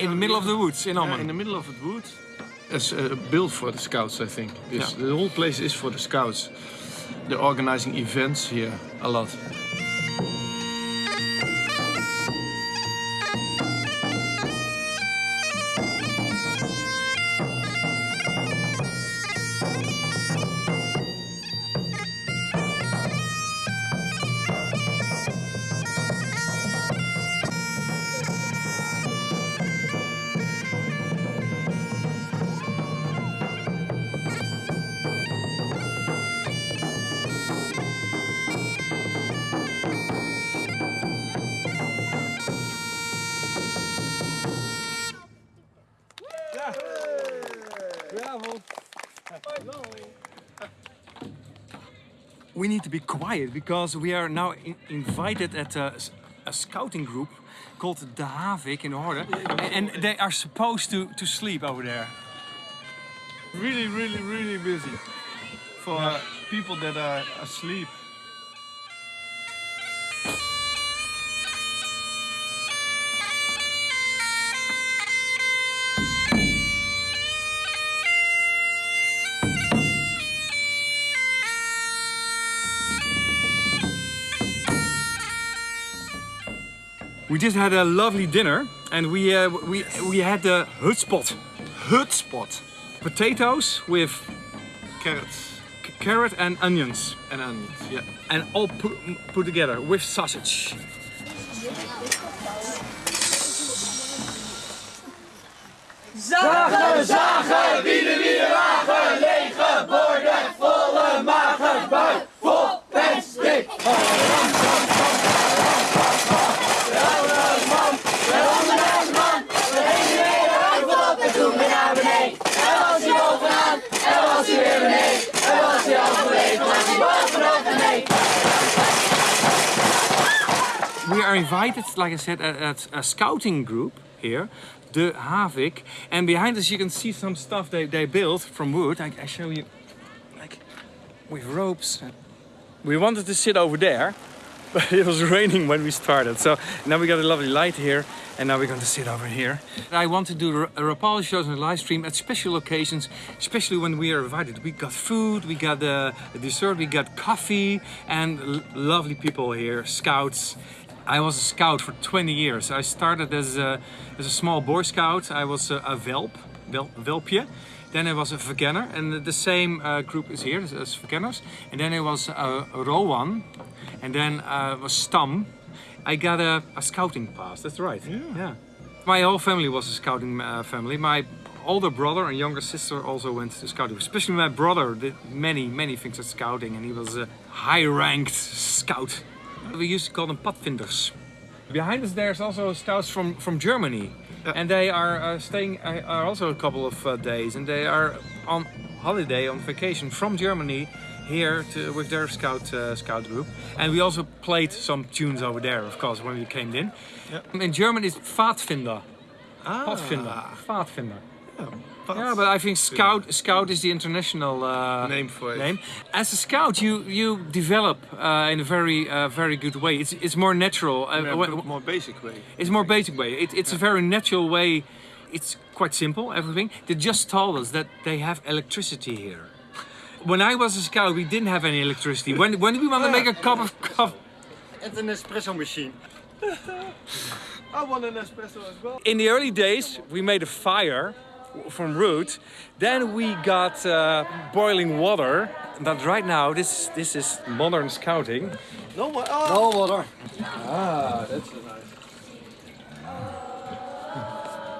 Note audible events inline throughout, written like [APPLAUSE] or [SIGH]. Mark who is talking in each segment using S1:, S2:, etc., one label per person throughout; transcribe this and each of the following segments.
S1: In the middle of the woods in Amman.
S2: in the middle of the woods. It's uh, built for the scouts, I think. This,
S1: Yeah.
S2: The whole place is for the scouts. They're organizing events here a lot.
S1: We need to be quiet because we are now in- invited at a scouting group called the Havik in Orde. And they are supposed to, to sleep over there.
S2: Really, really, really busy. For uh, people that are asleep.
S1: We just had a lovely dinner and we, uh, we, we had the hutspot.
S2: Hutspot.
S1: Potatoes with
S2: Carrots
S1: carrot and onions.
S2: and onions. Yeah.
S1: And all put, put together with sausage.
S3: Zagen, zagen, wieden, wieden, wagen, lege borden, volle magen, buik, vol plastic.
S1: We invited, like I said, at, a scouting group here, the Havik. And behind us you can see some stuff they, they built from wood. I, I show you, like, with ropes. We wanted to sit over there, [LAUGHS] but it was raining when we started. So now we got a lovely light here, and now we're going to sit over here. I want to do a Rapalje shows the live stream at special occasions, especially when we are invited. We got food, we got uh, a dessert, we got coffee, and lovely people here, scouts. I was a scout for 20 years. I started as a, as a small Boy Scout. I was a, a Velp, Vel, Velpje. Then I was a Verkenner, and the same uh, group is here as, Verkenners. And then I was a, Rowan, and then uh, was Stam. I got a, a scouting pass, that's right. Yeah. My whole family was a scouting uh, family. My older brother and younger sister also went to scouting. Especially my brother did many, many things at scouting, and he was a high-ranked scout. We used to call them padvinders. Behind us there's also scouts from, from Germany. And they are uh, staying uh, are also a couple of uh, days and they are on holiday, on vacation from Germany here to, with their scout uh, scout group. And we also played some tunes over there, of course, when we came in. In German it's Pfadfinder. Pfadfinder. Pfadfinder. Yeah, but I think scout scout is the international uh,
S2: Name for it.
S1: name. As a scout, you you develop uh, in a very uh, very good way. It's it's more natural. Uh,
S2: In a more basic way.
S1: it's more basic way. It, it's a very natural way. It's quite simple. Everything. They just told us that they have electricity here. When I was a scout, we didn't have any electricity. When when we want to make a [LAUGHS] cup of coffee.
S4: It's an espresso machine. [LAUGHS]
S2: I want an espresso as well.
S1: In the early days, we made a fire from root. Then we got uh, boiling water. But right now, this this is modern scouting.
S2: No more. Oh,
S4: No water.
S2: ah, that's a nice.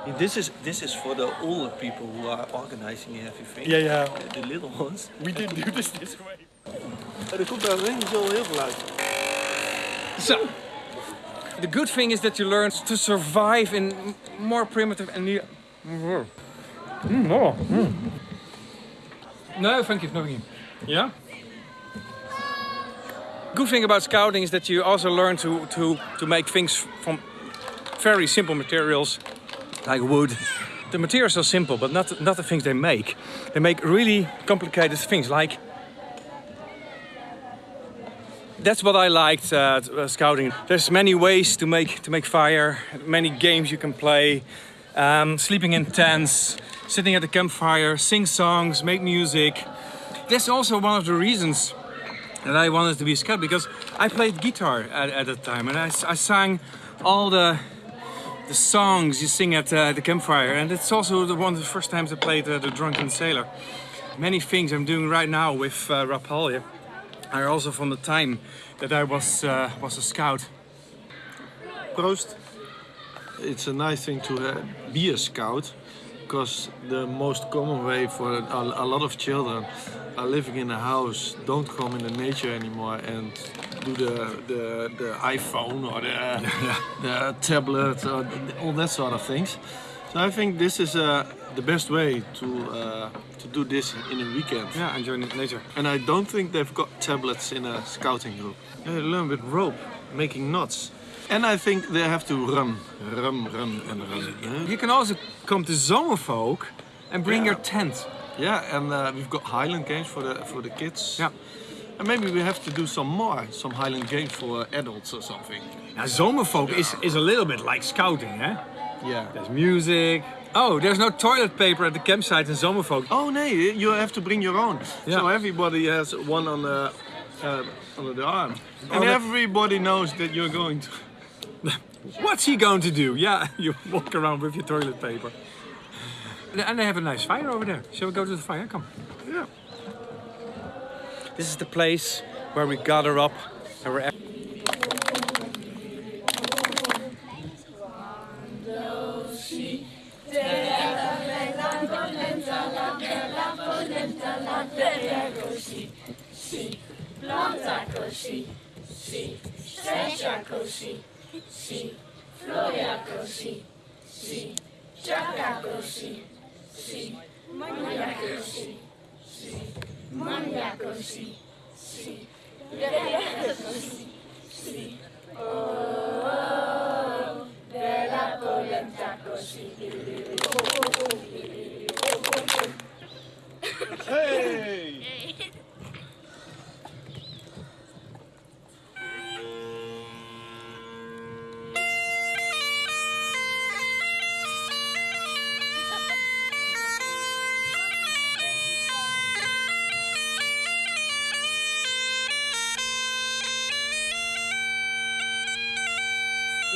S2: [LAUGHS] This is this is for the older people who are organizing everything.
S1: Yeah, yeah.
S2: The, the little ones. [LAUGHS]
S1: We didn't do this this way.
S2: Er komt daar niet zo heel veel uit.
S1: So, the good thing is that you learn to survive in more primitive and near. Mm, oh, mm. No, thank you, nothing. Yeah. Good thing about scouting is that you also learn to to to make things from very simple materials, like wood. The materials are simple, but not not the things they make. They make really complicated things, like that's what I liked uh, uh, scouting. There's many ways to make to make fire, many games you can play. Um, sleeping in tents, sitting at the campfire, sing songs, make music. That's also one of the reasons that I wanted to be a scout because I played guitar at, at that time and I, I sang all the the songs you sing at uh, the campfire and it's also the one of the first times I played uh, the Drunken Sailor. Many things I'm doing right now with uh, Rapalje are also from the time that I was uh, was a scout.
S2: Proost. It's a nice thing to uh, be a scout because the most common way for a, a lot of children are living in a house, don't come in the nature anymore and do the, the, the iPhone or the, [LAUGHS] the tablet or all that sort of things. So I think this is uh, the best way to uh, to do this in a weekend.
S1: Yeah, enjoying nature.
S2: And I don't think they've got tablets in a scouting group. They learn with rope, making knots. And I think they have to run, run, run, and run.
S1: You can also come to Zomerfolk and bring
S2: Yeah.
S1: your tent.
S2: Yeah, and uh, we've got Highland games for the for the kids.
S1: Yeah.
S2: And maybe we have to do some more, some Highland games for adults or something.
S1: Now, Zomerfolk is, is a little bit like scouting, eh?
S2: Yeah.
S1: There's music. Oh, there's no toilet paper at the campsite in Zomerfolk.
S2: Oh no, you have to bring your own.
S1: Yeah.
S2: So everybody has one on the uh, under the arm, and
S1: that-
S2: everybody knows that you're going to.
S1: What's he going to do? Yeah, [LAUGHS] you walk around with your toilet paper. And they have a nice fire over there. Shall we go to the fire? Come.
S2: Yeah.
S1: This is the place where we gather up. and we're
S2: Gloria
S5: così, sì, gioca così, sì, mangia così, sì, mangia così, sì, bella così, sì, oh, oh, oh, bella polenta così,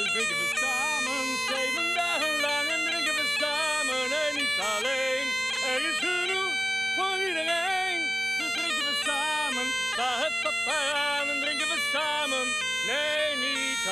S1: Dus drinken we samen, zeven dagen lang en drinken we samen en niet alleen. Er is genoeg voor iedereen. Dus drinken we samen, sta het pap aan en drinken we samen. Nee, niet